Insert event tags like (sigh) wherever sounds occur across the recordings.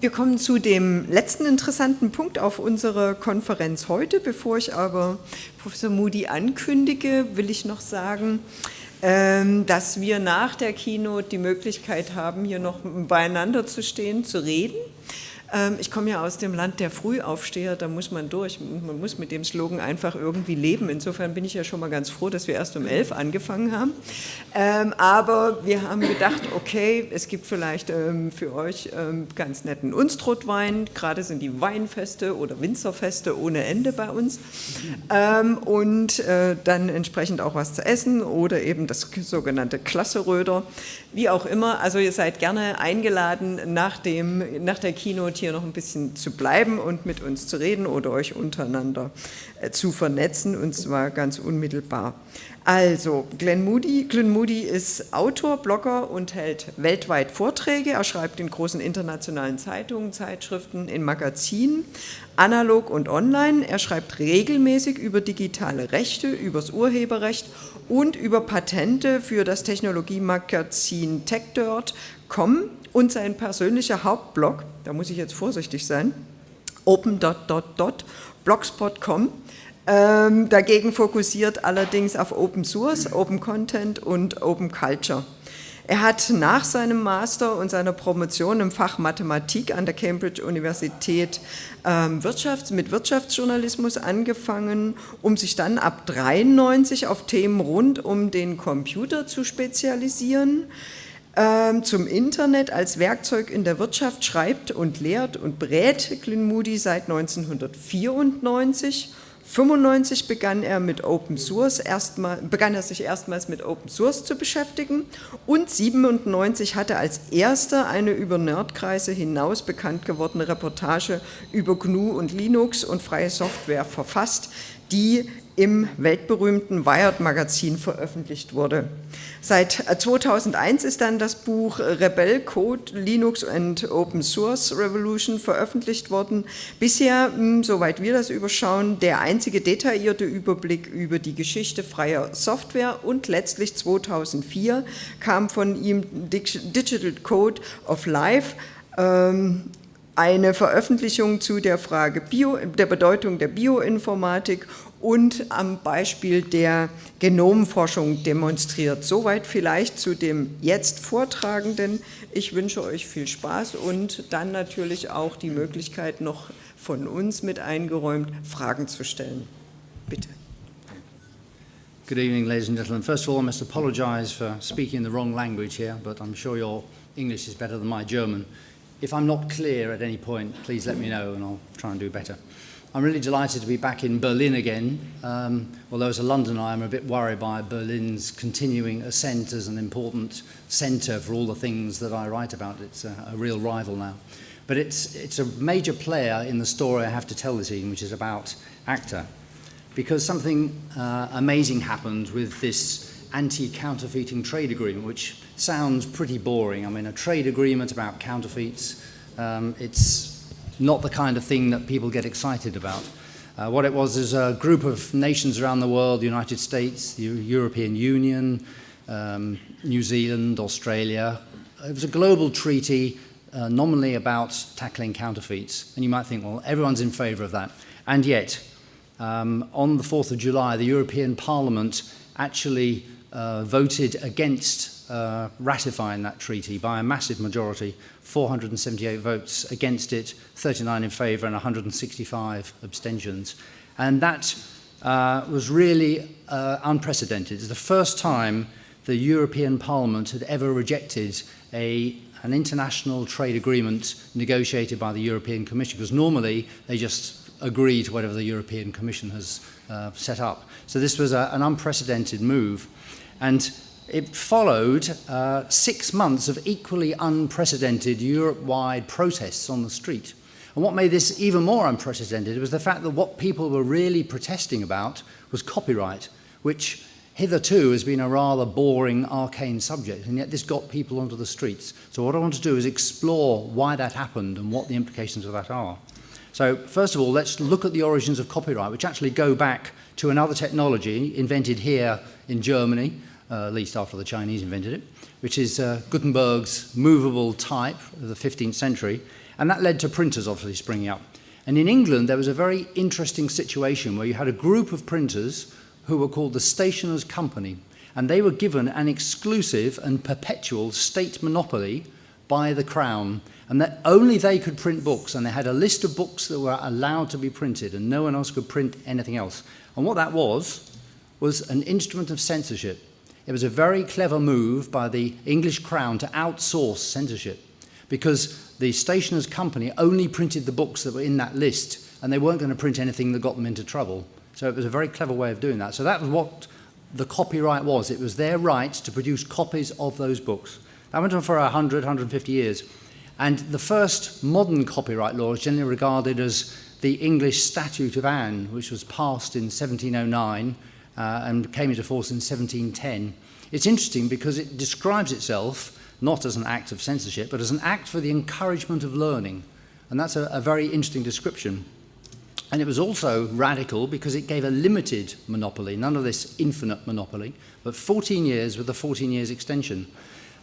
wir kommen zu dem letzten interessanten Punkt auf unserer Konferenz heute. Bevor ich aber Professor Moody ankündige, will ich noch sagen, ähm, dass wir nach der Keynote die Möglichkeit haben, hier noch beieinander zu stehen, zu reden. Ähm, ich komme ja aus dem Land der Frühaufsteher, da muss man durch. Man muss mit dem Slogan einfach irgendwie leben. Insofern bin ich ja schon mal ganz froh, dass wir erst um elf angefangen haben. Ähm, aber wir haben gedacht, okay, es gibt vielleicht ähm, für euch ganz netten Unstrutwein. Gerade sind die Weinfeste oder Winzerfeste ohne Ende bei uns. Und äh, dann entsprechend auch was zu essen oder eben das sogenannte Klasseröder. Wie auch immer, also ihr seid gerne eingeladen, nach, dem, nach der Keynote hier noch ein bisschen zu bleiben und mit uns zu reden oder euch untereinander äh, zu vernetzen und zwar ganz unmittelbar. Also, Glenn Moody, Glenn Moody ist Autor, Blogger und hält weltweit Vorträge. Er schreibt in großen internationalen Zeitungen, Zeitschriften, in Magazinen, analog und online. Er schreibt regelmäßig über digitale Rechte, übers Urheberrecht und über Patente für das Technologiemagazin TechDirt.com und sein persönlicher Hauptblog, da muss ich jetzt vorsichtig sein, open.blogspot.com. Ähm, dagegen fokussiert allerdings auf Open Source, Open Content und Open Culture. Er hat nach seinem Master und seiner Promotion im Fach Mathematik an der Cambridge Universität ähm, Wirtschafts-, mit Wirtschaftsjournalismus angefangen, um sich dann ab 93 auf Themen rund um den Computer zu spezialisieren ähm, zum Internet als Werkzeug in der Wirtschaft schreibt und lehrt und berät Glyn Moody seit 1994 1995 begann er mit Open Source erstmal, begann er sich erstmals mit Open Source zu beschäftigen. Und 97 hat er als erster eine über Nerdkreise hinaus bekannt gewordene Reportage über GNU und Linux und freie Software verfasst, die im weltberühmten Wired-Magazin veröffentlicht wurde. Seit 2001 ist dann das Buch Rebel Code, Linux and Open Source Revolution veröffentlicht worden. Bisher, hm, soweit wir das überschauen, der einzige detaillierte Überblick über die Geschichte freier Software und letztlich 2004 kam von ihm Digital Code of Life, ähm, eine Veröffentlichung zu der Frage Bio, der Bedeutung der Bioinformatik und am Beispiel der Genomforschung demonstriert. Soweit vielleicht zu dem jetzt Vortragenden. Ich wünsche euch viel Spaß und dann natürlich auch die Möglichkeit noch von uns mit eingeräumt, Fragen zu stellen. Bitte. Good evening, ladies and gentlemen. First of all, I must apologize for speaking the wrong language here, but I'm sure your English is better than my German. If I'm not clear at any point, please let me know and I'll try and do better. I'm really delighted to be back in Berlin again. Um, although as a Londoner, I'm a bit worried by Berlin's continuing ascent as an important centre for all the things that I write about. It's a, a real rival now. But it's, it's a major player in the story I have to tell this evening, which is about ACTA. Because something uh, amazing happened with this anti-counterfeiting trade agreement, which sounds pretty boring. I mean, a trade agreement about counterfeits, um, it's not the kind of thing that people get excited about. Uh, what it was is a group of nations around the world, the United States, the European Union, um, New Zealand, Australia. It was a global treaty uh, nominally about tackling counterfeits. And you might think, well, everyone's in favour of that. And yet, um, on the 4th of July, the European Parliament actually uh, voted against uh, ratifying that treaty by a massive majority 478 votes against it, 39 in favour and 165 abstentions. And that uh, was really uh, unprecedented. It's the first time the European Parliament had ever rejected a, an international trade agreement negotiated by the European Commission, because normally they just agree to whatever the European Commission has uh, set up. So this was a, an unprecedented move. And it followed uh, six months of equally unprecedented Europe-wide protests on the street. And what made this even more unprecedented was the fact that what people were really protesting about was copyright, which hitherto has been a rather boring, arcane subject, and yet this got people onto the streets. So what I want to do is explore why that happened and what the implications of that are. So first of all, let's look at the origins of copyright, which actually go back to another technology invented here in Germany, uh, at least after the Chinese invented it, which is uh, Gutenberg's movable type of the 15th century. And that led to printers obviously springing up. And in England, there was a very interesting situation where you had a group of printers who were called the Stationers Company, and they were given an exclusive and perpetual state monopoly by the Crown, and that only they could print books, and they had a list of books that were allowed to be printed, and no one else could print anything else. And what that was, was an instrument of censorship. It was a very clever move by the English Crown to outsource censorship, because the stationer's company only printed the books that were in that list and they weren't going to print anything that got them into trouble. So it was a very clever way of doing that. So that was what the copyright was. It was their right to produce copies of those books. That went on for 100, 150 years. And the first modern copyright law is generally regarded as the English Statute of Anne, which was passed in 1709 uh, and came into force in 1710. It's interesting because it describes itself not as an act of censorship, but as an act for the encouragement of learning. And that's a, a very interesting description. And it was also radical because it gave a limited monopoly, none of this infinite monopoly, but 14 years with a 14 years extension.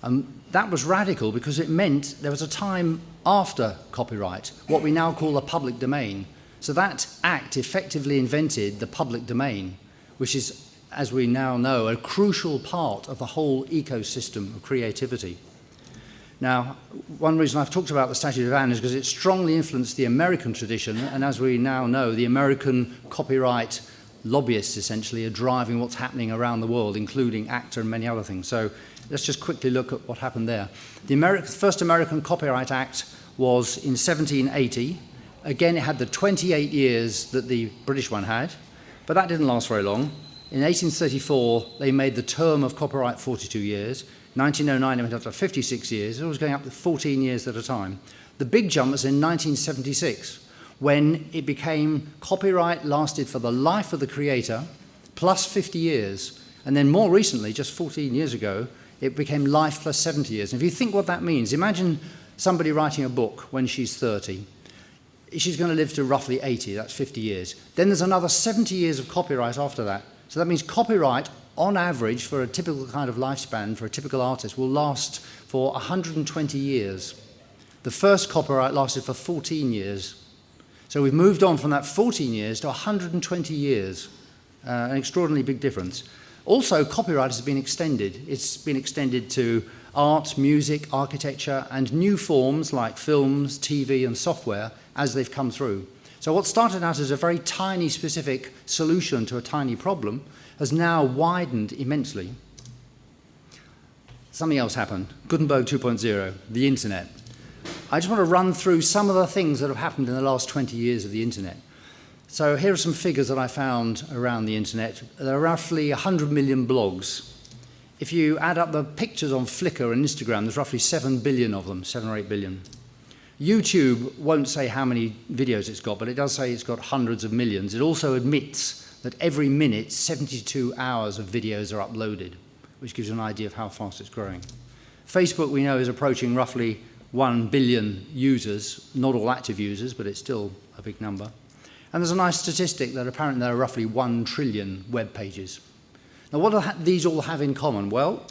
And that was radical because it meant there was a time after copyright, what we now call the public domain. So that act effectively invented the public domain, which is as we now know, a crucial part of the whole ecosystem of creativity. Now, one reason I've talked about the Statute of Anne is because it strongly influenced the American tradition, and as we now know, the American copyright lobbyists essentially are driving what's happening around the world, including ACTA and many other things. So let's just quickly look at what happened there. The first American Copyright Act was in 1780. Again, it had the 28 years that the British one had, but that didn't last very long. In 1834, they made the term of copyright 42 years. 1909, it went up to 56 years. It was going up to 14 years at a time. The big jump was in 1976, when it became copyright lasted for the life of the creator, plus 50 years. And then more recently, just 14 years ago, it became life plus 70 years. And if you think what that means, imagine somebody writing a book when she's 30. She's going to live to roughly 80, that's 50 years. Then there's another 70 years of copyright after that. So that means copyright, on average, for a typical kind of lifespan for a typical artist, will last for 120 years. The first copyright lasted for 14 years. So we've moved on from that 14 years to 120 years, uh, an extraordinarily big difference. Also, copyright has been extended. It's been extended to art, music, architecture, and new forms like films, TV, and software as they've come through. So what started out as a very tiny specific solution to a tiny problem has now widened immensely. Something else happened, Gutenberg 2.0, the internet. I just want to run through some of the things that have happened in the last 20 years of the internet. So here are some figures that I found around the internet. There are roughly 100 million blogs. If you add up the pictures on Flickr and Instagram, there's roughly 7 billion of them, 7 or 8 billion. YouTube won't say how many videos it's got, but it does say it's got hundreds of millions. It also admits that every minute 72 hours of videos are uploaded, which gives you an idea of how fast it's growing. Facebook, we know, is approaching roughly 1 billion users, not all active users, but it's still a big number. And there's a nice statistic that apparently there are roughly 1 trillion web pages. Now, what do these all have in common? Well,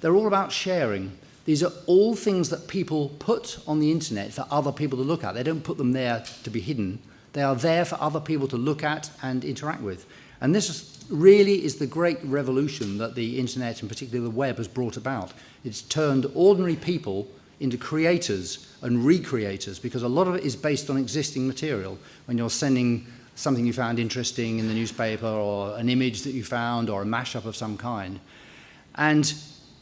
they're all about sharing. These are all things that people put on the internet for other people to look at. They don't put them there to be hidden. They are there for other people to look at and interact with. And this really is the great revolution that the internet and particularly the web has brought about. It's turned ordinary people into creators and recreators because a lot of it is based on existing material. When you're sending something you found interesting in the newspaper or an image that you found or a mashup of some kind. And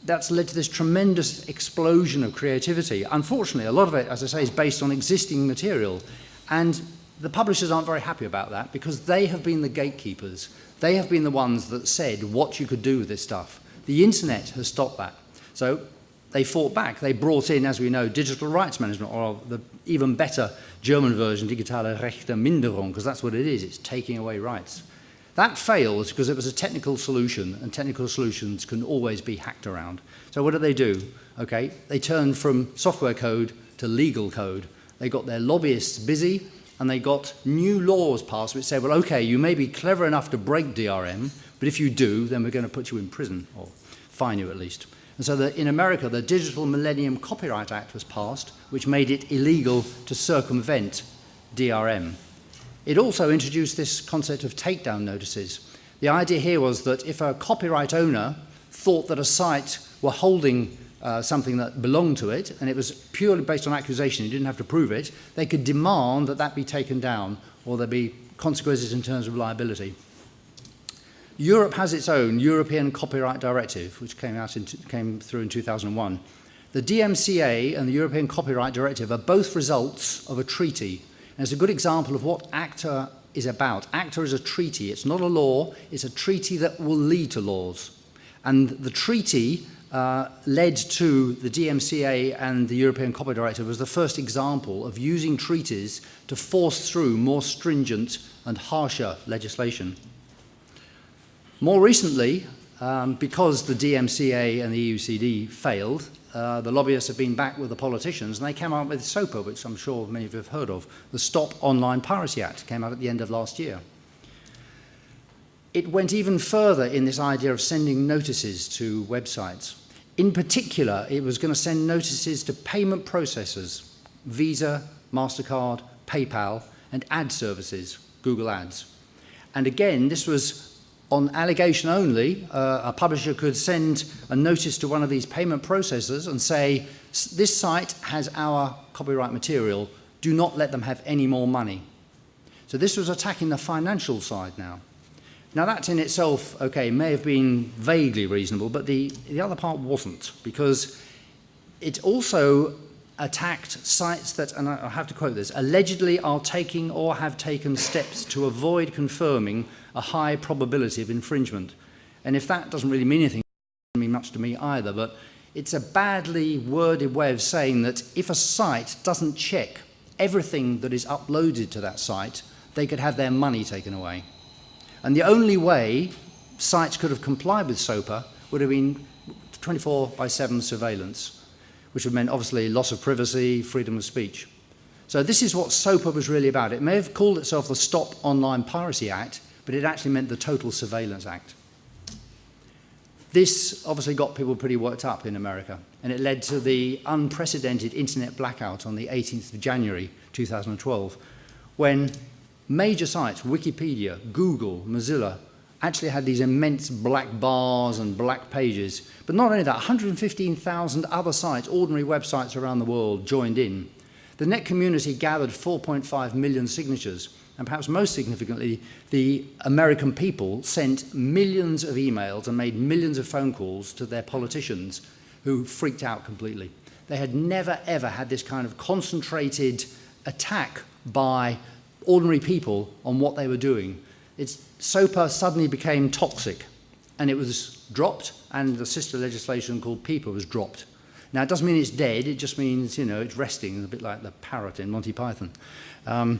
that's led to this tremendous explosion of creativity. Unfortunately, a lot of it, as I say, is based on existing material. And the publishers aren't very happy about that because they have been the gatekeepers. They have been the ones that said what you could do with this stuff. The internet has stopped that. So they fought back. They brought in, as we know, digital rights management, or the even better German version, digitale Rechteminderung, because that's what it is. It's taking away rights. That failed because it was a technical solution, and technical solutions can always be hacked around. So what did they do? Okay, they turned from software code to legal code. They got their lobbyists busy, and they got new laws passed which said, well, okay, you may be clever enough to break DRM, but if you do, then we're going to put you in prison, or fine you at least. And so the, in America, the Digital Millennium Copyright Act was passed, which made it illegal to circumvent DRM. It also introduced this concept of takedown notices. The idea here was that if a copyright owner thought that a site were holding uh, something that belonged to it, and it was purely based on accusation, you didn't have to prove it, they could demand that that be taken down, or there be consequences in terms of liability. Europe has its own European Copyright Directive, which came, out in, came through in 2001. The DMCA and the European Copyright Directive are both results of a treaty. And it's a good example of what ACTA is about. ACTA is a treaty. It's not a law. It's a treaty that will lead to laws. And the treaty uh, led to the DMCA and the European Copyright Directive was the first example of using treaties to force through more stringent and harsher legislation. More recently, um, because the DMCA and the EUCD failed, uh, the lobbyists have been back with the politicians and they came out with SOPA, which I'm sure many of you have heard of. The Stop Online Piracy Act came out at the end of last year. It went even further in this idea of sending notices to websites. In particular, it was going to send notices to payment processors, Visa, MasterCard, PayPal, and ad services, Google Ads. And again, this was on allegation only, uh, a publisher could send a notice to one of these payment processors and say, this site has our copyright material, do not let them have any more money. So this was attacking the financial side now. Now that in itself, okay, may have been vaguely reasonable, but the, the other part wasn't, because it also attacked sites that, and I have to quote this, allegedly are taking or have taken steps to avoid confirming a high probability of infringement. And if that doesn't really mean anything, it doesn't mean much to me either, but it's a badly worded way of saying that if a site doesn't check everything that is uploaded to that site, they could have their money taken away. And the only way sites could have complied with SOPA would have been 24 by 7 surveillance, which would have meant obviously loss of privacy, freedom of speech. So this is what SOPA was really about. It may have called itself the Stop Online Piracy Act, but it actually meant the Total Surveillance Act. This obviously got people pretty worked up in America, and it led to the unprecedented internet blackout on the 18th of January 2012, when major sites, Wikipedia, Google, Mozilla, actually had these immense black bars and black pages. But not only that, 115,000 other sites, ordinary websites around the world, joined in. The net community gathered 4.5 million signatures, and perhaps most significantly, the American people sent millions of emails and made millions of phone calls to their politicians who freaked out completely. They had never, ever had this kind of concentrated attack by ordinary people on what they were doing. It's, SOPA suddenly became toxic, and it was dropped, and the sister legislation called PIPA was dropped. Now, it doesn't mean it's dead, it just means, you know, it's resting, a bit like the parrot in Monty Python. Um,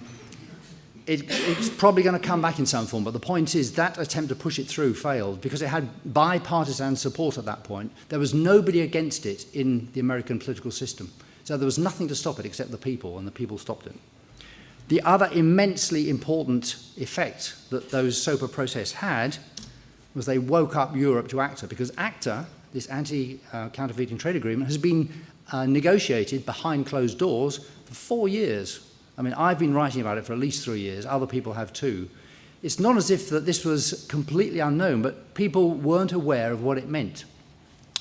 it, it's probably going to come back in some form, but the point is that attempt to push it through failed because it had bipartisan support at that point. There was nobody against it in the American political system. So there was nothing to stop it except the people, and the people stopped it. The other immensely important effect that those SOPA process had was they woke up Europe to ACTA, because ACTA, this anti-counterfeiting trade agreement, has been uh, negotiated behind closed doors for four years I mean, I've been writing about it for at least three years. Other people have too. It's not as if that this was completely unknown, but people weren't aware of what it meant.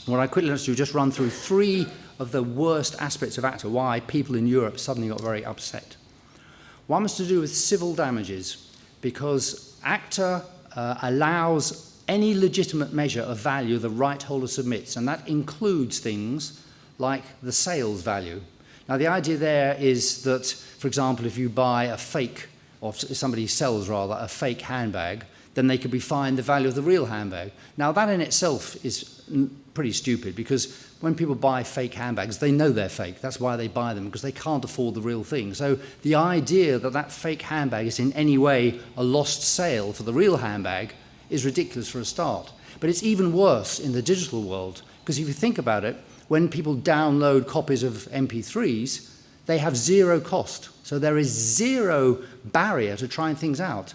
What I quickly want to do just run through three of the worst aspects of ACTA, why people in Europe suddenly got very upset. One was to do with civil damages, because ACTA uh, allows any legitimate measure of value the right holder submits, and that includes things like the sales value. Now, the idea there is that, for example, if you buy a fake, or somebody sells rather, a fake handbag, then they could be fined the value of the real handbag. Now, that in itself is pretty stupid because when people buy fake handbags, they know they're fake. That's why they buy them, because they can't afford the real thing. So the idea that that fake handbag is in any way a lost sale for the real handbag is ridiculous for a start. But it's even worse in the digital world, because if you think about it, when people download copies of MP3s, they have zero cost. So there is zero barrier to trying things out.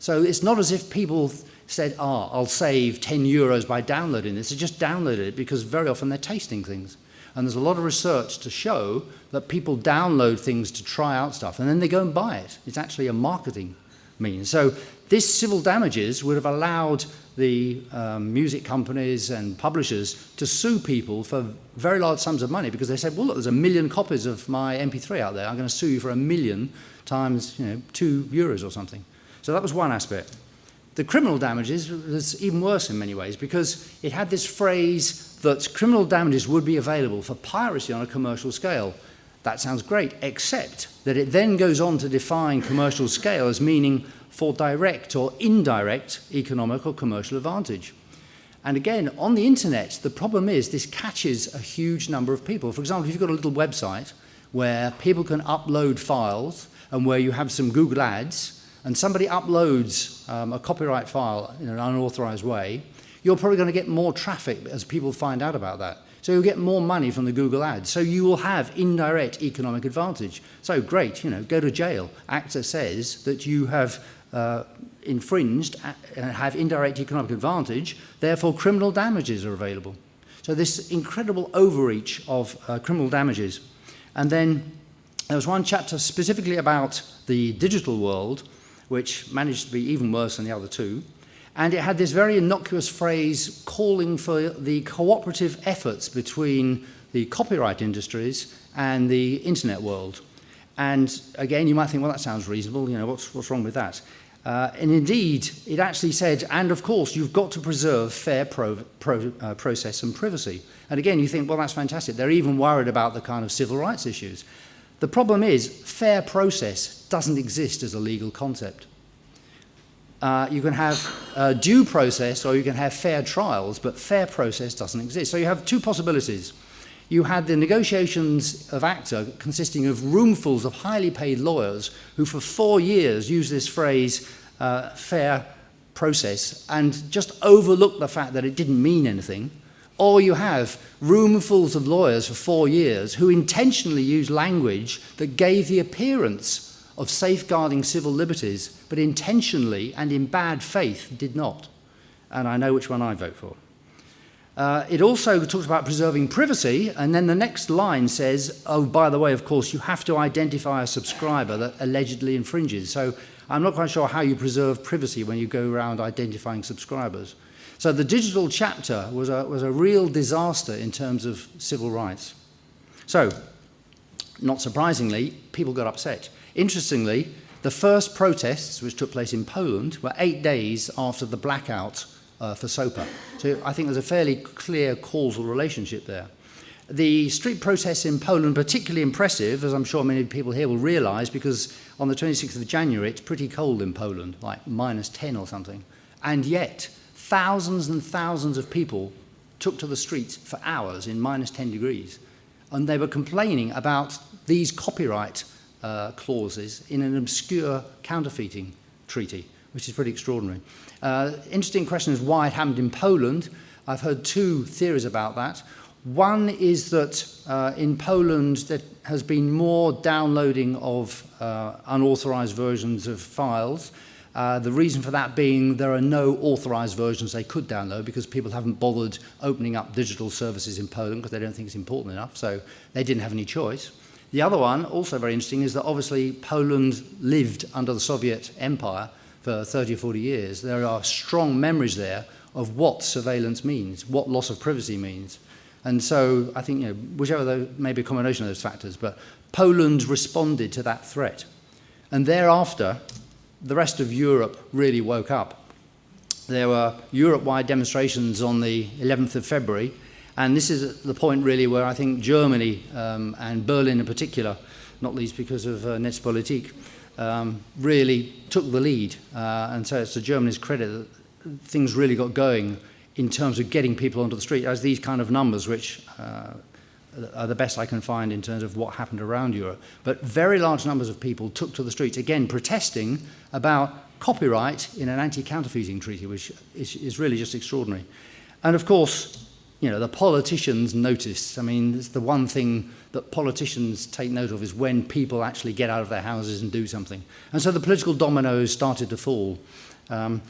So it's not as if people said, ah, I'll save 10 euros by downloading this. They just downloaded it because very often they're tasting things. And there's a lot of research to show that people download things to try out stuff and then they go and buy it. It's actually a marketing means. So this civil damages would have allowed the um, music companies and publishers to sue people for very large sums of money because they said, well, look, there's a million copies of my MP3 out there. I'm going to sue you for a million times, you know, two euros or something. So that was one aspect. The criminal damages was even worse in many ways because it had this phrase that criminal damages would be available for piracy on a commercial scale. That sounds great, except that it then goes on to define commercial scale as meaning for direct or indirect economic or commercial advantage. And again, on the internet, the problem is this catches a huge number of people. For example, if you've got a little website where people can upload files and where you have some Google ads, and somebody uploads um, a copyright file in an unauthorized way, you're probably going to get more traffic as people find out about that. So you'll get more money from the Google ads. So you will have indirect economic advantage. So great, you know, go to jail. ACTA says that you have uh, infringed and have indirect economic advantage, therefore criminal damages are available. So this incredible overreach of uh, criminal damages. And then there was one chapter specifically about the digital world, which managed to be even worse than the other two. And it had this very innocuous phrase calling for the cooperative efforts between the copyright industries and the internet world. And again, you might think, well, that sounds reasonable. You know, what's, what's wrong with that? Uh, and indeed, it actually said, and of course, you've got to preserve fair pro, pro, uh, process and privacy. And again, you think, well, that's fantastic. They're even worried about the kind of civil rights issues. The problem is, fair process doesn't exist as a legal concept uh, you can have a due process or you can have fair trials, but fair process doesn't exist. So you have two possibilities. You had the negotiations of ACTA consisting of roomfuls of highly paid lawyers who for four years used this phrase, uh, fair process, and just overlooked the fact that it didn't mean anything. Or you have roomfuls of lawyers for four years who intentionally used language that gave the appearance of safeguarding civil liberties, but intentionally and in bad faith did not. And I know which one I vote for. Uh, it also talks about preserving privacy, and then the next line says, oh, by the way, of course, you have to identify a subscriber that allegedly infringes. So I'm not quite sure how you preserve privacy when you go around identifying subscribers. So the digital chapter was a, was a real disaster in terms of civil rights. So, not surprisingly, people got upset. Interestingly, the first protests, which took place in Poland, were eight days after the blackout uh, for SOPA. So I think there's a fairly clear causal relationship there. The street protests in Poland, particularly impressive, as I'm sure many people here will realise, because on the 26th of January, it's pretty cold in Poland, like minus 10 or something. And yet, thousands and thousands of people took to the streets for hours in minus 10 degrees. And they were complaining about these copyright uh, clauses in an obscure counterfeiting treaty, which is pretty extraordinary. Uh, interesting question is why it happened in Poland. I've heard two theories about that. One is that uh, in Poland there has been more downloading of uh, unauthorized versions of files. Uh, the reason for that being there are no authorized versions they could download because people haven't bothered opening up digital services in Poland because they don't think it's important enough, so they didn't have any choice. The other one, also very interesting, is that obviously Poland lived under the Soviet Empire for 30 or 40 years. There are strong memories there of what surveillance means, what loss of privacy means. And so I think, you know, whichever though, maybe a combination of those factors, but Poland responded to that threat. And thereafter, the rest of Europe really woke up. There were Europe-wide demonstrations on the 11th of February, And this is the point really where I think Germany um, and Berlin in particular, not least because of uh, Netzpolitik, um, really took the lead. Uh, and so it's to Germany's credit that things really got going in terms of getting people onto the street as these kind of numbers, which uh, are the best I can find in terms of what happened around Europe. But very large numbers of people took to the streets, again, protesting about copyright in an anti-counterfeiting treaty, which is, is really just extraordinary. And of course, you know, the politicians notice. I mean, it's the one thing that politicians take note of is when people actually get out of their houses and do something. And so the political dominoes started to fall. Um,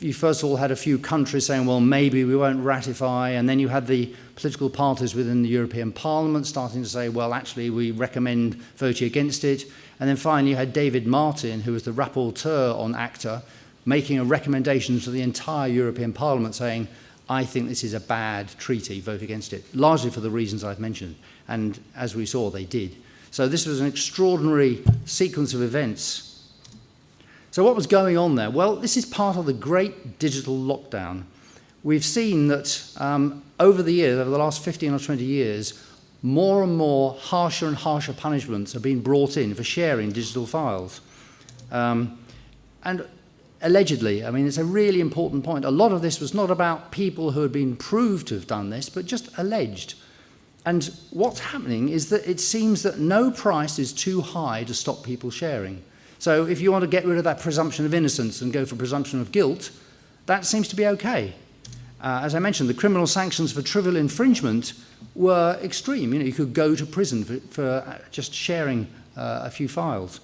you first of all had a few countries saying, well, maybe we won't ratify, and then you had the political parties within the European Parliament starting to say, well, actually, we recommend voting against it. And then finally, you had David Martin, who was the rapporteur on ACTA, making a recommendation to the entire European Parliament saying, I think this is a bad treaty, vote against it, largely for the reasons I've mentioned. And as we saw, they did. So this was an extraordinary sequence of events so what was going on there? Well, this is part of the great digital lockdown. We've seen that um, over the years, over the last 15 or 20 years, more and more harsher and harsher punishments are being brought in for sharing digital files. Um, and allegedly, I mean, it's a really important point. A lot of this was not about people who had been proved to have done this, but just alleged. And what's happening is that it seems that no price is too high to stop people sharing. So if you want to get rid of that presumption of innocence and go for presumption of guilt, that seems to be okay. Uh, as I mentioned, the criminal sanctions for trivial infringement were extreme. You know, you could go to prison for, for uh, just sharing uh, a few files.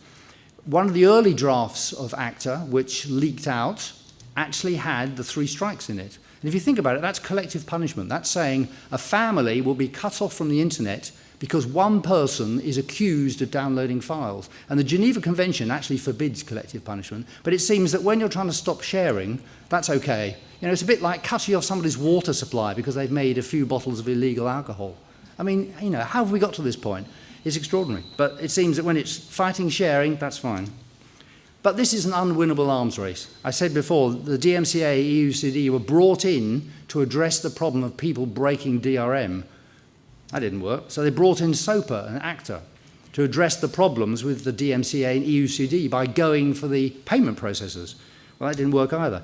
One of the early drafts of ACTA, which leaked out, actually had the three strikes in it. And if you think about it, that's collective punishment. That's saying a family will be cut off from the internet because one person is accused of downloading files. And the Geneva Convention actually forbids collective punishment, but it seems that when you're trying to stop sharing, that's okay. You know, it's a bit like cutting off somebody's water supply because they've made a few bottles of illegal alcohol. I mean, you know, how have we got to this point? It's extraordinary. But it seems that when it's fighting sharing, that's fine. But this is an unwinnable arms race. I said before, the DMCA, EUCD were brought in to address the problem of people breaking DRM that didn't work. So they brought in SOPA, an ACTA, to address the problems with the DMCA and EUCD by going for the payment processors. Well, that didn't work either.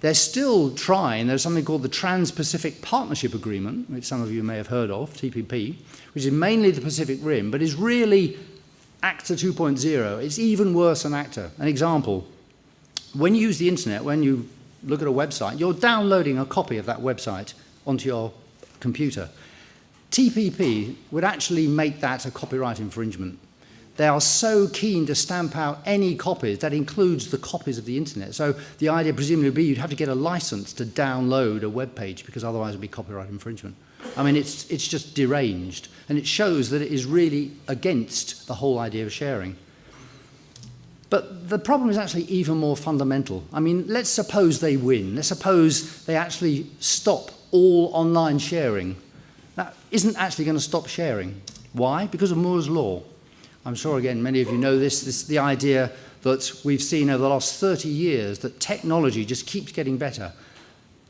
They're still trying, there's something called the Trans-Pacific Partnership Agreement, which some of you may have heard of, TPP, which is mainly the Pacific Rim, but is really ACTA 2.0. It's even worse than ACTA. An example, when you use the internet, when you look at a website, you're downloading a copy of that website onto your computer. TPP would actually make that a copyright infringement. They are so keen to stamp out any copies, that includes the copies of the internet. So the idea presumably would be you'd have to get a license to download a web page because otherwise it would be copyright infringement. I mean, it's, it's just deranged. And it shows that it is really against the whole idea of sharing. But the problem is actually even more fundamental. I mean, let's suppose they win. Let's suppose they actually stop all online sharing that isn't actually going to stop sharing. Why? Because of Moore's law. I'm sure, again, many of you know this, this the idea that we've seen over the last 30 years that technology just keeps getting better.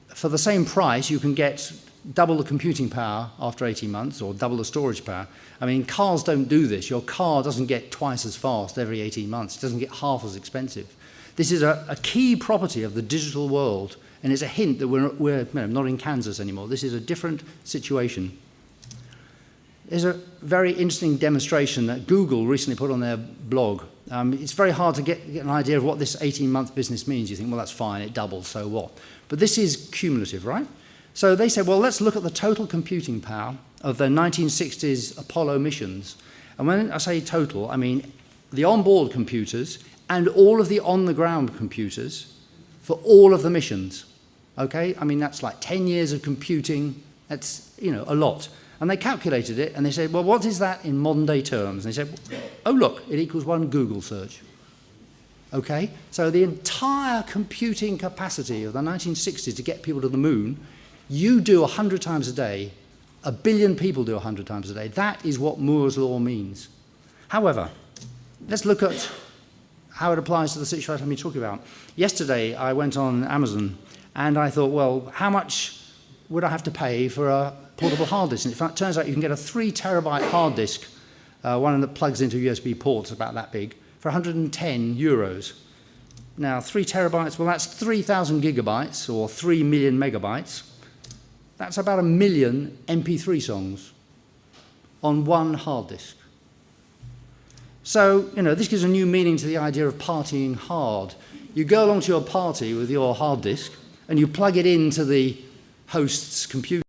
For the same price, you can get double the computing power after 18 months or double the storage power. I mean, cars don't do this. Your car doesn't get twice as fast every 18 months. It doesn't get half as expensive. This is a, a key property of the digital world and it's a hint that we're, we're you know, not in Kansas anymore. This is a different situation. There's a very interesting demonstration that Google recently put on their blog. Um, it's very hard to get, get an idea of what this 18-month business means. You think, well, that's fine, it doubles, so what? But this is cumulative, right? So they said, well, let's look at the total computing power of the 1960s Apollo missions. And when I say total, I mean the onboard computers and all of the on-the-ground computers for all of the missions. Okay, I mean, that's like 10 years of computing. That's, you know, a lot. And they calculated it and they said, well, what is that in modern day terms? And they said, oh, look, it equals one Google search. Okay, so the entire computing capacity of the 1960s to get people to the moon, you do 100 times a day, a billion people do 100 times a day. That is what Moore's law means. However, let's look at how it applies to the situation I've been talking about. Yesterday, I went on Amazon and I thought, well, how much would I have to pay for a portable hard disk? And in fact, it turns out you can get a three terabyte hard disk, uh, one that plugs into USB ports about that big, for 110 euros. Now, three terabytes, well, that's 3,000 gigabytes or 3 million megabytes. That's about a million MP3 songs on one hard disk. So, you know, this gives a new meaning to the idea of partying hard. You go along to your party with your hard disk, and you plug it into the host's computer,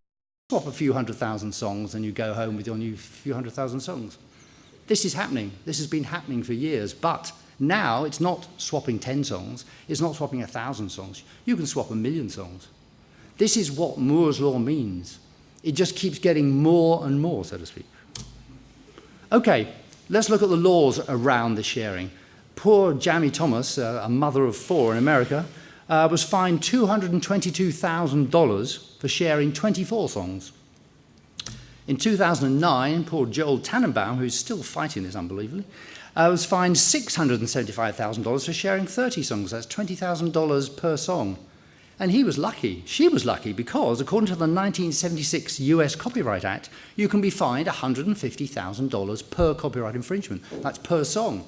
swap a few hundred thousand songs, and you go home with your new few hundred thousand songs. This is happening. This has been happening for years, but Now, it's not swapping 10 songs, it's not swapping a thousand songs. You can swap a million songs. This is what Moore's law means. It just keeps getting more and more, so to speak. Okay, let's look at the laws around the sharing. Poor Jamie Thomas, uh, a mother of four in America, uh, was fined $222,000 for sharing 24 songs. In 2009, poor Joel Tenenbaum, who's still fighting this unbelievably, uh, was fined $675,000 for sharing 30 songs. That's $20,000 per song. And he was lucky. She was lucky because, according to the 1976 US Copyright Act, you can be fined $150,000 per copyright infringement. That's per song.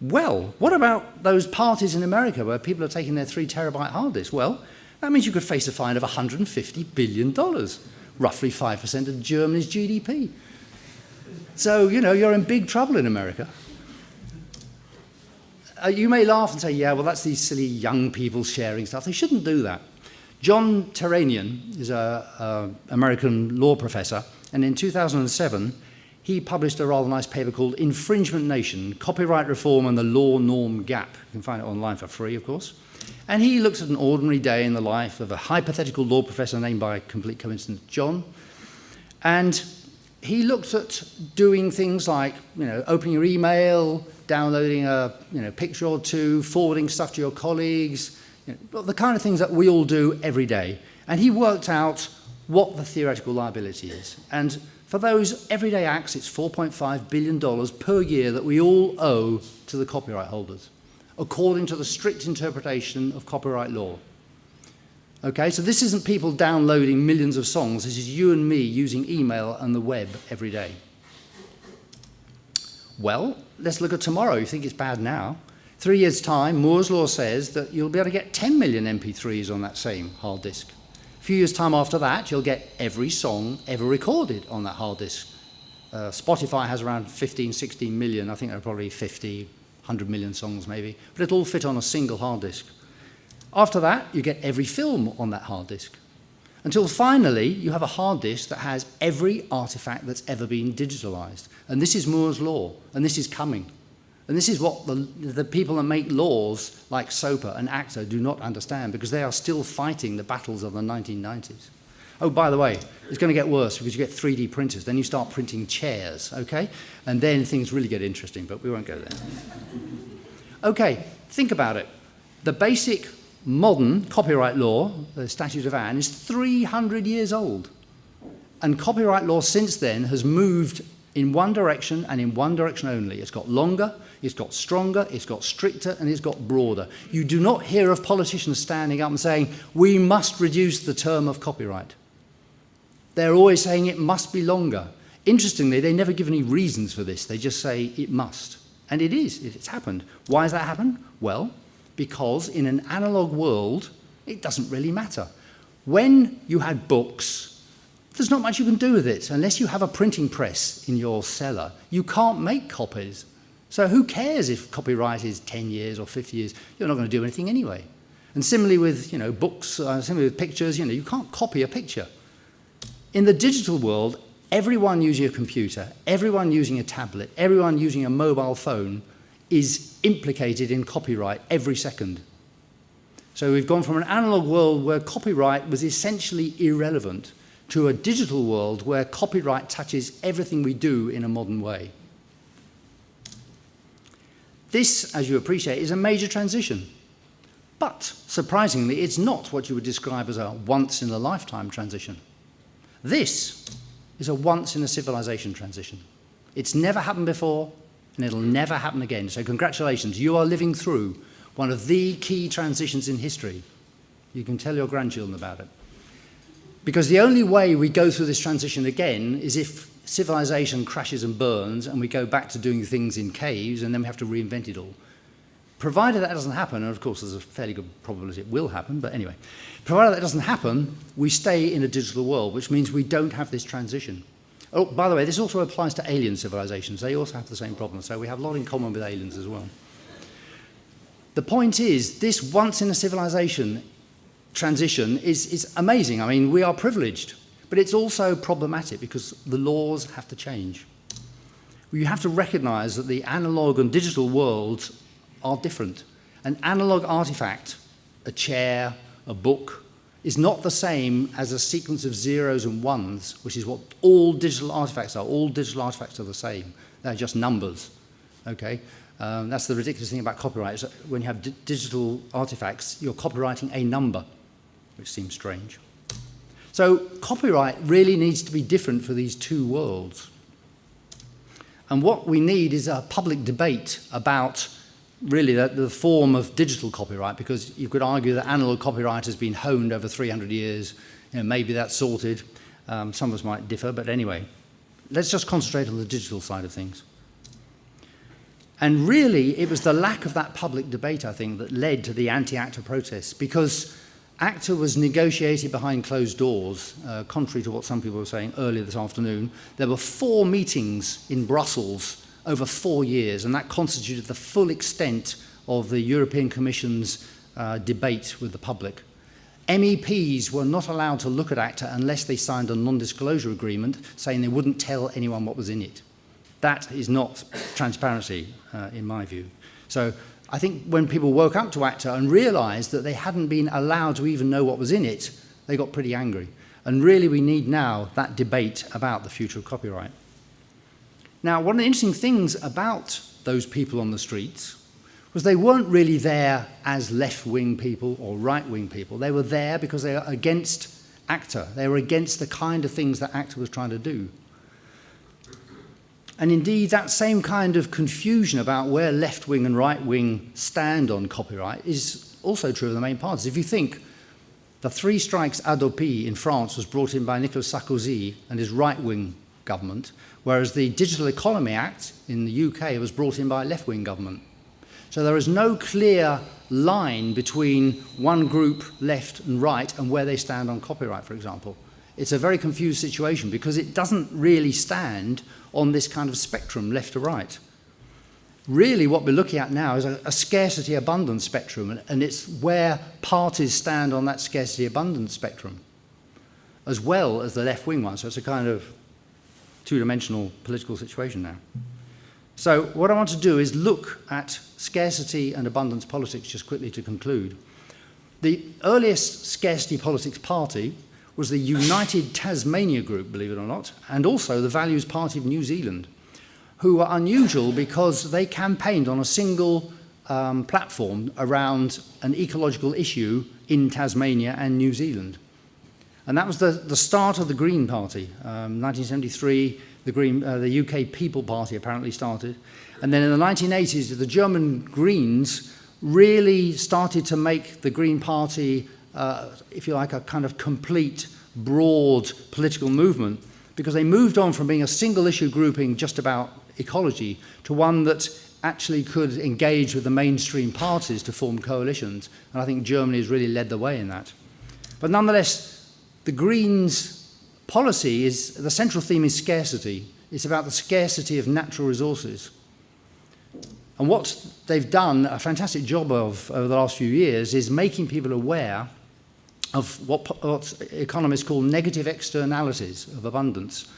Well, what about those parties in America where people are taking their three terabyte hard disk? Well, that means you could face a fine of $150 billion, roughly 5% of Germany's GDP. So, you know, you're in big trouble in America. Uh, you may laugh and say, yeah, well, that's these silly young people sharing stuff. They shouldn't do that. John Tehranian is an American law professor, and in 2007, he published a rather nice paper called Infringement Nation, Copyright Reform and the Law Norm Gap. You can find it online for free, of course. And he looks at an ordinary day in the life of a hypothetical law professor named by complete coincidence John. And he looked at doing things like, you know, opening your email, downloading a you know, picture or two, forwarding stuff to your colleagues, you know, the kind of things that we all do every day. And he worked out what the theoretical liability is. And for those everyday acts, it's $4.5 billion per year that we all owe to the copyright holders, according to the strict interpretation of copyright law. Okay, so this isn't people downloading millions of songs. This is you and me using email and the web every day. Well, let's look at tomorrow. You think it's bad now. Three years' time, Moore's Law says that you'll be able to get 10 million MP3s on that same hard disk few years' time after that, you'll get every song ever recorded on that hard disk. Uh, Spotify has around 15, 16 million. I think there are probably 50, 100 million songs maybe. But it'll all fit on a single hard disk. After that, you get every film on that hard disk. Until finally, you have a hard disk that has every artifact that's ever been digitalized. And this is Moore's law, and this is coming. And this is what the, the people that make laws like SOPA and ACTA do not understand because they are still fighting the battles of the 1990s. Oh, by the way, it's going to get worse because you get 3D printers. Then you start printing chairs, okay? And then things really get interesting, but we won't go there. Okay, think about it. The basic modern copyright law, the Statute of Anne, is 300 years old. And copyright law since then has moved in one direction and in one direction only. It's got longer, it's got stronger, it's got stricter, and it's got broader. You do not hear of politicians standing up and saying, we must reduce the term of copyright. They're always saying it must be longer. Interestingly, they never give any reasons for this. They just say it must. And it is, it's happened. Why has that happened? Well, because in an analog world, it doesn't really matter. When you had books, there's not much you can do with it. Unless you have a printing press in your cellar, you can't make copies. So who cares if copyright is 10 years or 50 years? You're not going to do anything anyway. And similarly with you know, books, uh, similarly with pictures, you, know, you can't copy a picture. In the digital world, everyone using a computer, everyone using a tablet, everyone using a mobile phone is implicated in copyright every second. So we've gone from an analog world where copyright was essentially irrelevant to a digital world where copyright touches everything we do in a modern way. This, as you appreciate, is a major transition. But, surprisingly, it's not what you would describe as a once-in-a-lifetime transition. This is a once-in-a-civilization transition. It's never happened before, and it'll never happen again. So congratulations, you are living through one of the key transitions in history. You can tell your grandchildren about it. Because the only way we go through this transition again is if civilization crashes and burns and we go back to doing things in caves and then we have to reinvent it all. Provided that doesn't happen, and of course there's a fairly good probability it will happen, but anyway, provided that doesn't happen, we stay in a digital world, which means we don't have this transition. Oh, by the way, this also applies to alien civilizations. They also have the same problem, so we have a lot in common with aliens as well. The point is, this once in a civilization transition is, is amazing. I mean, we are privileged. But it's also problematic because the laws have to change. You have to recognize that the analog and digital worlds are different. An analog artifact, a chair, a book, is not the same as a sequence of zeros and ones, which is what all digital artifacts are. All digital artifacts are the same. They're just numbers. Okay? Um, that's the ridiculous thing about copyright. when you have digital artifacts, you're copyrighting a number, which seems strange. So copyright really needs to be different for these two worlds. And what we need is a public debate about really the, the form of digital copyright, because you could argue that analog copyright has been honed over 300 years. You know, maybe that's sorted. Um, some of us might differ, but anyway, let's just concentrate on the digital side of things. And really, it was the lack of that public debate, I think, that led to the anti-ACTA protests, because ACTA was negotiated behind closed doors, uh, contrary to what some people were saying earlier this afternoon. There were four meetings in Brussels over four years, and that constituted the full extent of the European Commission's uh, debate with the public. MEPs were not allowed to look at ACTA unless they signed a non-disclosure agreement saying they wouldn't tell anyone what was in it. That is not transparency, uh, in my view. So I think when people woke up to ACTA and realized that they hadn't been allowed to even know what was in it, they got pretty angry. And really we need now that debate about the future of copyright. Now, one of the interesting things about those people on the streets was they weren't really there as left-wing people or right-wing people. They were there because they were against ACTA. They were against the kind of things that ACTA was trying to do. And indeed, that same kind of confusion about where left-wing and right-wing stand on copyright is also true of the main parties. If you think the three strikes Hadopi in France was brought in by Nicolas Sarkozy and his right-wing government, whereas the Digital Economy Act in the UK was brought in by a left-wing government. So there is no clear line between one group, left and right, and where they stand on copyright, for example. It's a very confused situation because it doesn't really stand on this kind of spectrum, left to right. Really what we're looking at now is a, a scarcity abundance spectrum and, and it's where parties stand on that scarcity abundance spectrum as well as the left wing one. So it's a kind of two-dimensional political situation now. So what I want to do is look at scarcity and abundance politics just quickly to conclude. The earliest scarcity politics party was the United Tasmania Group, believe it or not, and also the Values Party of New Zealand, who were unusual because they campaigned on a single um, platform around an ecological issue in Tasmania and New Zealand. And that was the, the start of the Green Party. Um, 1973, the, Green, uh, the UK People Party apparently started. And then in the 1980s, the German Greens really started to make the Green Party uh, if you like, a kind of complete, broad political movement because they moved on from being a single issue grouping just about ecology to one that actually could engage with the mainstream parties to form coalitions. And I think Germany has really led the way in that. But nonetheless, the Greens policy is, the central theme is scarcity. It's about the scarcity of natural resources. And what they've done a fantastic job of over the last few years is making people aware of what, what economists call negative externalities of abundance.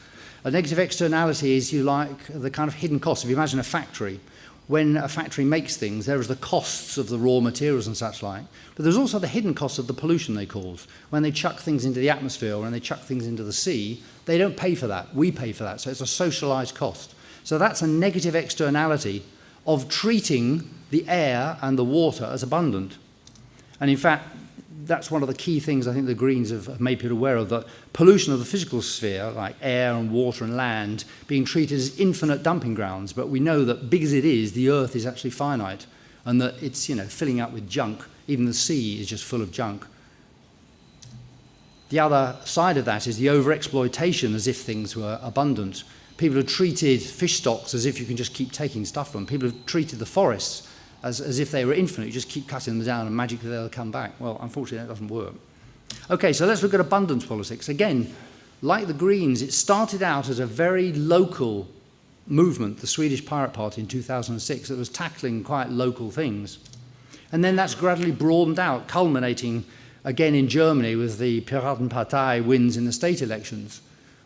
A negative externality is, you like, the kind of hidden costs. If you imagine a factory, when a factory makes things, there is the costs of the raw materials and such like, but there's also the hidden costs of the pollution they cause. When they chuck things into the atmosphere or when they chuck things into the sea, they don't pay for that. We pay for that. So it's a socialized cost. So that's a negative externality of treating the air and the water as abundant. And in fact, that's one of the key things I think the Greens have, have made people aware of, that pollution of the physical sphere, like air and water and land, being treated as infinite dumping grounds. But we know that big as it is, the earth is actually finite and that it's you know, filling up with junk. Even the sea is just full of junk. The other side of that is the overexploitation as if things were abundant. People have treated fish stocks as if you can just keep taking stuff from them. People have treated the forests as, as if they were infinite. You just keep cutting them down and magically they'll come back. Well, unfortunately, that doesn't work. Okay, so let's look at abundance politics. Again, like the Greens, it started out as a very local movement, the Swedish Pirate Party in 2006, that was tackling quite local things. And then that's gradually broadened out, culminating again in Germany with the Piratenpartei wins in the state elections,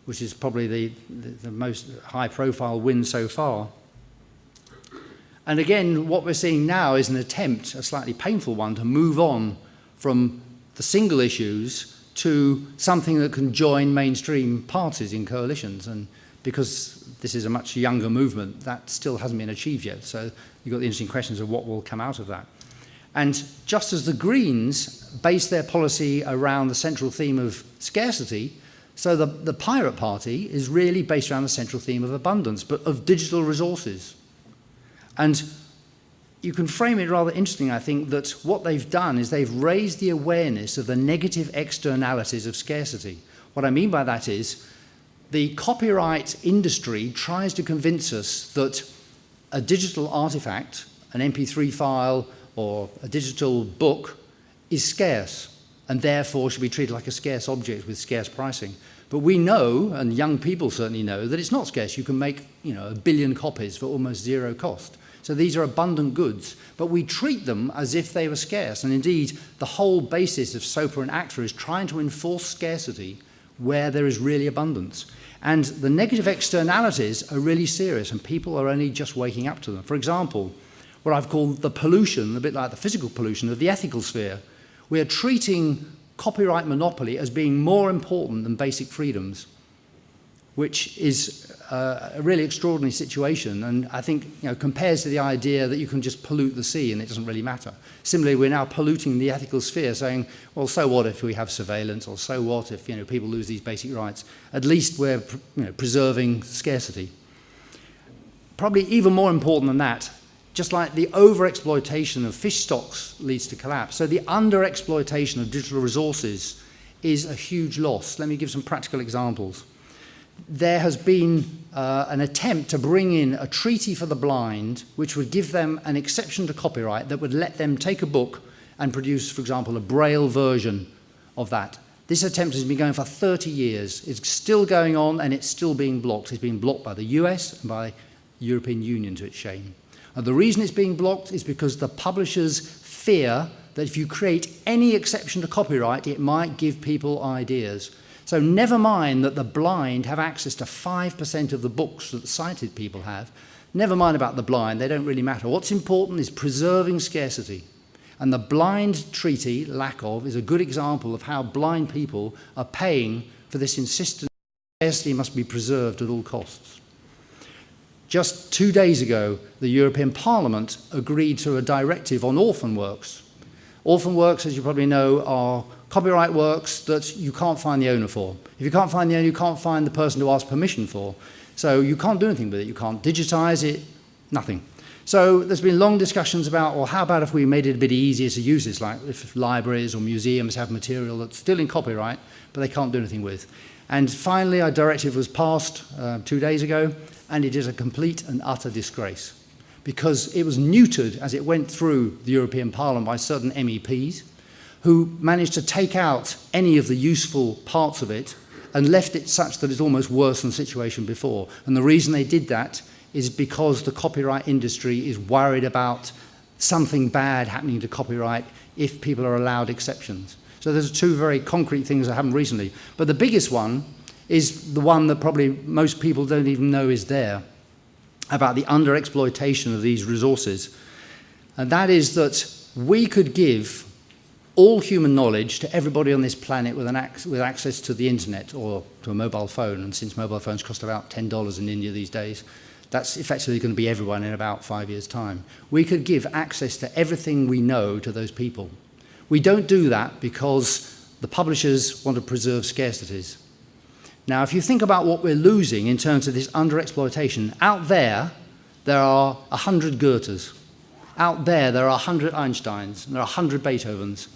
which is probably the, the, the most high-profile win so far. And again, what we're seeing now is an attempt, a slightly painful one, to move on from the single issues to something that can join mainstream parties in coalitions. And because this is a much younger movement, that still hasn't been achieved yet. So you've got the interesting questions of what will come out of that. And just as the Greens base their policy around the central theme of scarcity, so the, the Pirate Party is really based around the central theme of abundance, but of digital resources. And you can frame it rather interesting, I think, that what they've done is they've raised the awareness of the negative externalities of scarcity. What I mean by that is the copyright industry tries to convince us that a digital artifact, an MP3 file or a digital book is scarce and therefore should be treated like a scarce object with scarce pricing. But we know, and young people certainly know, that it's not scarce. You can make you know, a billion copies for almost zero cost. So these are abundant goods, but we treat them as if they were scarce. And indeed, the whole basis of SOPA and ACTA is trying to enforce scarcity where there is really abundance. And the negative externalities are really serious, and people are only just waking up to them. For example, what I've called the pollution, a bit like the physical pollution of the ethical sphere. We are treating copyright monopoly as being more important than basic freedoms, which is uh, a really extraordinary situation and I think you know, compares to the idea that you can just pollute the sea and it doesn't really matter. Similarly, we're now polluting the ethical sphere saying, well, so what if we have surveillance or so what if you know, people lose these basic rights? At least we're you know, preserving scarcity. Probably even more important than that, just like the overexploitation of fish stocks leads to collapse. So the underexploitation of digital resources is a huge loss. Let me give some practical examples. There has been uh, an attempt to bring in a treaty for the blind which would give them an exception to copyright that would let them take a book and produce, for example, a braille version of that. This attempt has been going for 30 years. It's still going on and it's still being blocked. It's being blocked by the US and by the European Union to its shame. And the reason it's being blocked is because the publishers fear that if you create any exception to copyright, it might give people ideas. So never mind that the blind have access to 5% of the books that the sighted people have. Never mind about the blind, they don't really matter. What's important is preserving scarcity. And the blind treaty, lack of, is a good example of how blind people are paying for this insistence that scarcity must be preserved at all costs. Just two days ago, the European Parliament agreed to a directive on orphan works. Orphan works, as you probably know, are copyright works that you can't find the owner for. If you can't find the owner, you can't find the person to ask permission for. So you can't do anything with it. You can't digitize it, nothing. So there's been long discussions about, well, how about if we made it a bit easier to use this, like if libraries or museums have material that's still in copyright, but they can't do anything with. And finally, a directive was passed uh, two days ago, and it is a complete and utter disgrace because it was neutered as it went through the European Parliament by certain MEPs who managed to take out any of the useful parts of it and left it such that it's almost worse than the situation before. And the reason they did that is because the copyright industry is worried about something bad happening to copyright if people are allowed exceptions. So there's two very concrete things that happened recently. But the biggest one is the one that probably most people don't even know is there, about the underexploitation of these resources. And that is that we could give all human knowledge to everybody on this planet with, ac with access to the internet or to a mobile phone. And since mobile phones cost about $10 in India these days, that's effectively going to be everyone in about five years' time. We could give access to everything we know to those people. We don't do that because the publishers want to preserve scarcities. Now, if you think about what we're losing in terms of this underexploitation, out there, there are 100 Goethes. Out there, there are 100 Einsteins, and there are 100 Beethovens.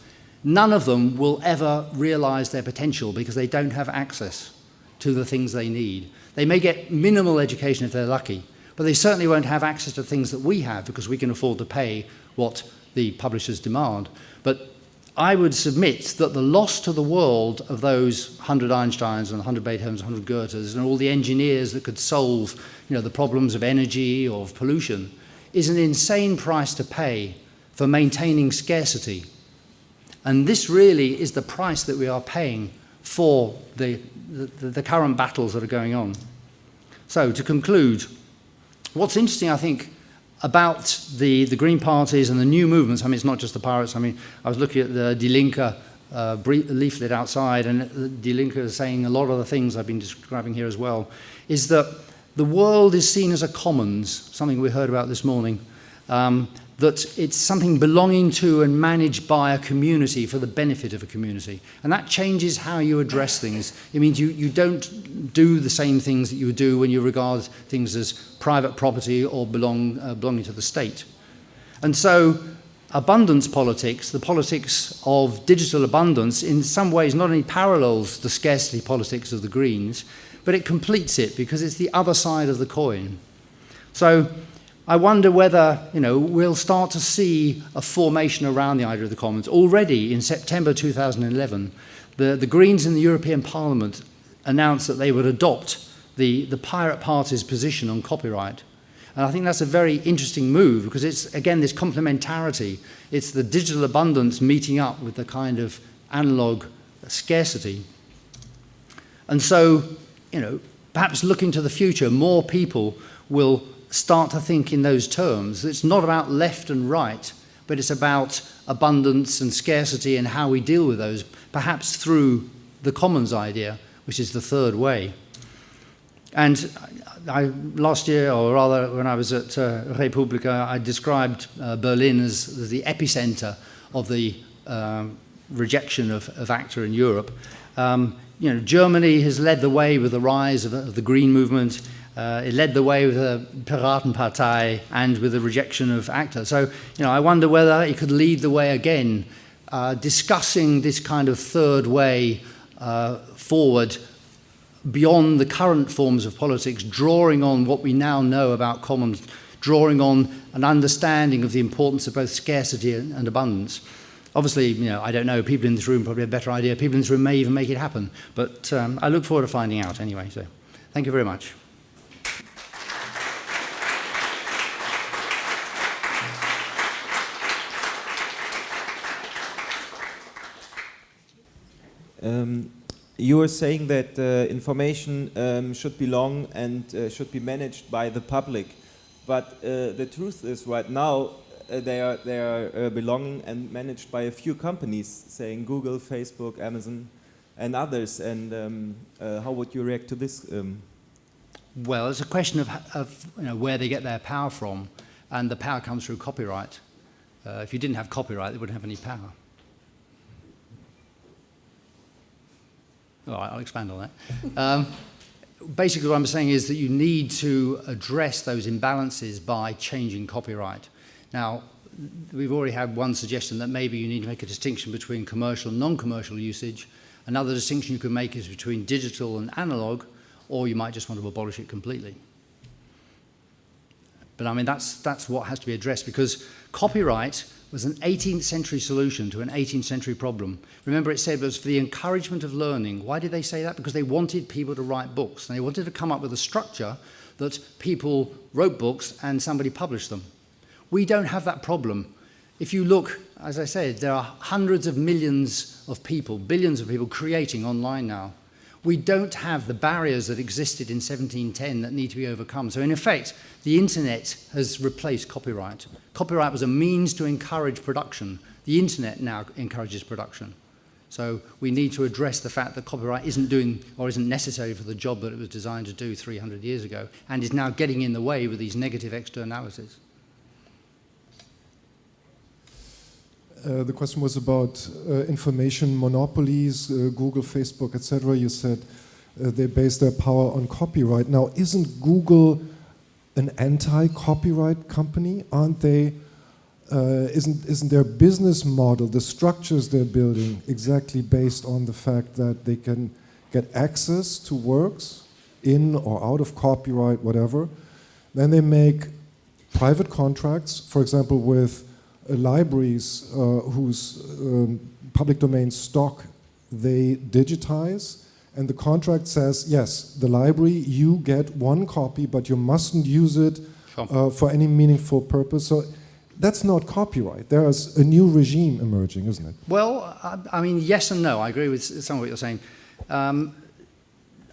None of them will ever realize their potential because they don't have access to the things they need. They may get minimal education if they're lucky, but they certainly won't have access to things that we have because we can afford to pay what the publishers demand. But I would submit that the loss to the world of those 100 Einsteins and 100 Beethovens, 100 Goethes, and all the engineers that could solve you know, the problems of energy or of pollution is an insane price to pay for maintaining scarcity. And this really is the price that we are paying for the, the, the current battles that are going on. So to conclude, what's interesting, I think, about the, the Green parties and the new movements. I mean, it's not just the pirates. I mean, I was looking at the Die Linke uh, leaflet outside, and Die Linke is saying a lot of the things I've been describing here as well, is that the world is seen as a commons, something we heard about this morning, um, that it's something belonging to and managed by a community for the benefit of a community. And that changes how you address things. It means you, you don't do the same things that you do when you regard things as private property or belong, uh, belonging to the state. And so abundance politics, the politics of digital abundance, in some ways not only parallels the scarcity politics of the Greens, but it completes it because it's the other side of the coin. So I wonder whether you know, we'll start to see a formation around the idea of the Commons. Already in September 2011, the, the Greens in the European Parliament announced that they would adopt the, the Pirate Party's position on copyright. And I think that's a very interesting move because it's, again, this complementarity. It's the digital abundance meeting up with the kind of analog scarcity. And so, you know, perhaps looking to the future, more people will start to think in those terms. It's not about left and right, but it's about abundance and scarcity and how we deal with those, perhaps through the commons idea, which is the third way. And I, last year, or rather when I was at uh, I described uh, Berlin as, the epicenter of the uh, rejection of, of ACTA in Europe. Um, you know, Germany has led the way with the rise of, of the Green movement. Uh, it led the way with the Piratenpartei and with the rejection of ACTA. So, you know, I wonder whether it could lead the way again, uh, discussing this kind of third way uh, forward beyond the current forms of politics, drawing on what we now know about commons, drawing on an understanding of the importance of both scarcity and, and abundance. Obviously, you know, I don't know, people in this room probably have a better idea. People in this room may even make it happen. But um, I look forward to finding out anyway. So thank you very much. Um, you were saying that uh, information um, should belong and uh, should be managed by the public, but uh, the truth is right now uh, they are they are uh, belonging and managed by a few companies, saying Google, Facebook, Amazon, and others. And um, uh, how would you react to this? Um? Well, it's a question of, of you know, where they get their power from, and the power comes through copyright. if you didn't have copyright, they wouldn't have any power. All right, I'll expand on that. Um, basically what I'm saying is that you need to address those imbalances by changing copyright. Now, we've already had one suggestion that maybe you need to make a distinction between commercial and non-commercial usage. Another distinction you can make is between digital and analog, or you might just want to abolish it completely. But I mean, that's, that's what has to be addressed because copyright was an 18th century solution to an 18th century problem. Remember it said it was for the encouragement of learning. Why did they say that? Because they wanted people to write books. And they wanted to come up with a structure that people wrote books and somebody published them. We don't have that problem. If you look, as I said, there are hundreds of millions of people, billions of people creating online now we don't have the barriers that existed in 1710 that need to be overcome. So in effect, the internet has replaced copyright. Copyright was a means to encourage production. The internet now encourages production. So we need to address the fact that copyright isn't doing or isn't necessary for the job that it was designed to do 300 years ago and is now getting in the way with these negative externalities. Uh, the question was about uh, information monopolies, uh, Google, Facebook, etc. You said uh, they base their power on copyright. Now, isn't Google an anti-copyright company? Aren't they? Uh, isn't isn't their business model, the structures they're building, exactly based on the fact that they can get access to works in or out of copyright, whatever? Then they make private contracts, for example, with libraries uh, whose um, public domain stock they digitize and the contract says, yes, the library, you get one copy, but you mustn't use it uh, for any meaningful purpose. So that's not copyright. There's a new regime emerging, isn't it? Well, I, I mean, yes and no. I agree with some of what you're saying. Um,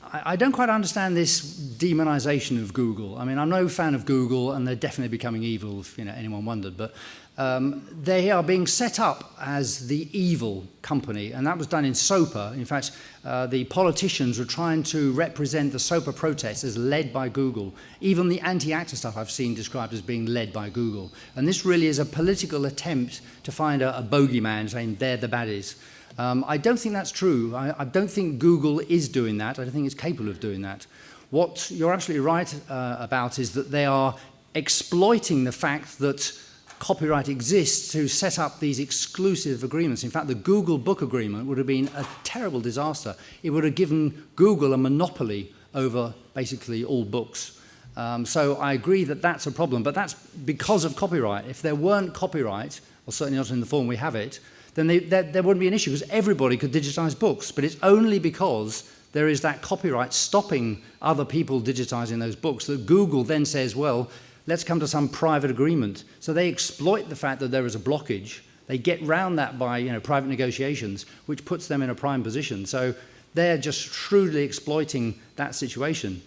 I, I don't quite understand this demonization of Google. I mean, I'm no fan of Google, and they're definitely becoming evil, if you know, anyone wondered. But um, they are being set up as the evil company, and that was done in SOPA. In fact, uh, the politicians were trying to represent the SOPA protests as led by Google. Even the anti-ACTA stuff I've seen described as being led by Google. And this really is a political attempt to find a, a bogeyman saying they're the baddies. Um, I don't think that's true. I, I don't think Google is doing that. I don't think it's capable of doing that. What you're absolutely right uh, about is that they are exploiting the fact that copyright exists to set up these exclusive agreements. In fact, the Google book agreement would have been a terrible disaster. It would have given Google a monopoly over basically all books. Um, so I agree that that's a problem, but that's because of copyright. If there weren't copyright, or certainly not in the form we have it, then they, there, wouldn't be an issue because everybody could digitize books. But it's only because there is that copyright stopping other people digitizing those books that Google then says, well, let's come to some private agreement. So they exploit the fact that there is a blockage. They get round that by you know, private negotiations, which puts them in a prime position. So they're just shrewdly exploiting that situation.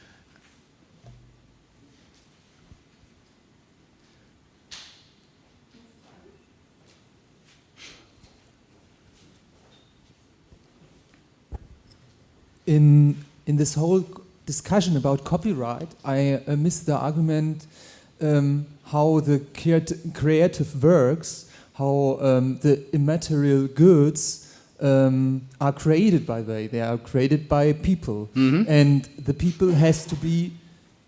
In, in this whole discussion about copyright, I uh, missed the argument um, how the creative works, how um, the immaterial goods um, are created by they. They are created by people, mm -hmm. and the people has to be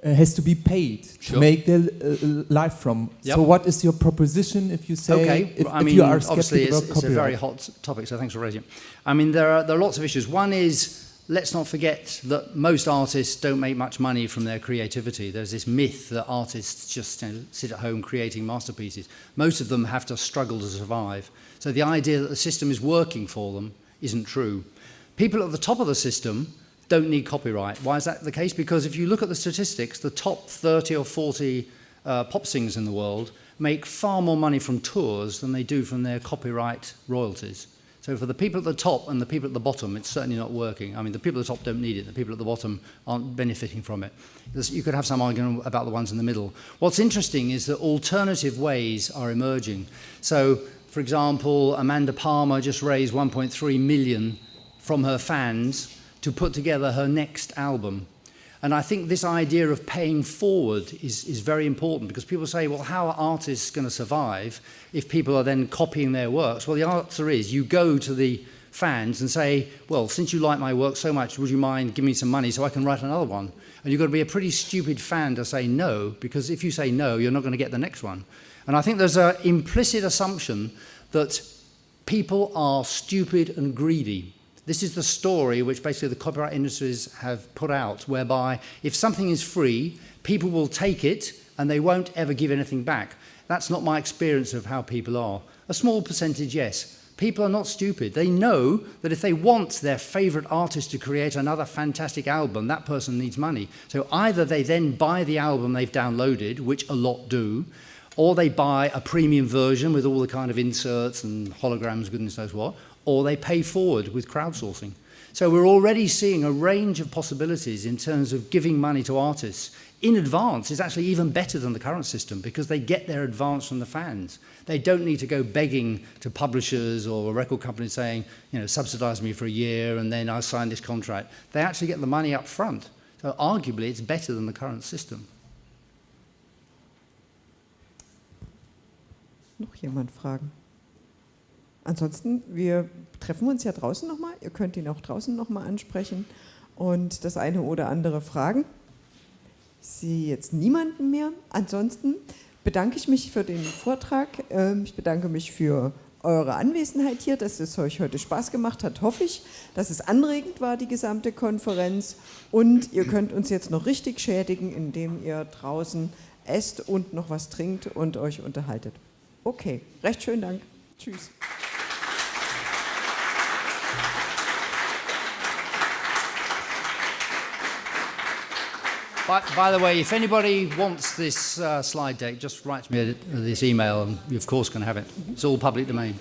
uh, has to be paid sure. to make their uh, life from. Yep. So, what is your proposition if you say okay. if, I if mean, you are obviously skeptical it's, it's a very hot topic, so thanks for raising it. I mean, there are there are lots of issues. One is let's not forget that most artists don't make much money from their creativity. There's this myth that artists just you know, sit at home creating masterpieces. Most of them have to struggle to survive. So the idea that the system is working for them isn't true. People at the top of the system don't need copyright. Why is that the case? Because if you look at the statistics, the top 30 or 40 uh, pop singers in the world make far more money from tours than they do from their copyright royalties. So for the people at the top and the people at the bottom, it's certainly not working. I mean, the people at the top don't need it. The people at the bottom aren't benefiting from it. You could have some argument about the ones in the middle. What's interesting is that alternative ways are emerging. So, for example, Amanda Palmer just raised 1.3 million from her fans to put together her next album. And I think this idea of paying forward is, is very important because people say, well, how are artists going to survive if people are then copying their works? Well, the answer is you go to the fans and say, well, since you like my work so much, would you mind giving me some money so I can write another one? And you've got to be a pretty stupid fan to say no, because if you say no, you're not going to get the next one. And I think there's an implicit assumption that people are stupid and greedy. This is the story which basically the copyright industries have put out, whereby if something is free, people will take it and they won't ever give anything back. That's not my experience of how people are. A small percentage, yes. People are not stupid. They know that if they want their favorite artist to create another fantastic album, that person needs money. So either they then buy the album they've downloaded, which a lot do, or they buy a premium version with all the kind of inserts and holograms, goodness knows what, or they pay forward with crowdsourcing. So we're already seeing a range of possibilities in terms of giving money to artists in advance is actually even better than the current system because they get their advance from the fans. They don't need to go begging to publishers or a record company saying, you know, subsidize me for a year and then I sign this contract. They actually get the money up front. So arguably it's better than the current system. Noch jemand fragen? Ansonsten, wir treffen uns ja draußen nochmal. Ihr könnt ihn auch draußen nochmal ansprechen und das eine oder andere fragen. Ich sehe jetzt niemanden mehr. Ansonsten bedanke ich mich für den Vortrag. Ähm, ich bedanke mich für eure Anwesenheit hier, dass es euch heute Spaß gemacht hat, hoffe ich, dass es anregend war, die gesamte Konferenz. Und ihr könnt uns jetzt noch richtig schädigen, indem ihr draußen esst und noch was trinkt und euch unterhaltet. Okay, recht schönen Dank. Tschüss. By, by, the way, if anybody wants this uh, slide deck, just write me this email and you of course can have it. It's all public domain.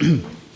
(clears throat)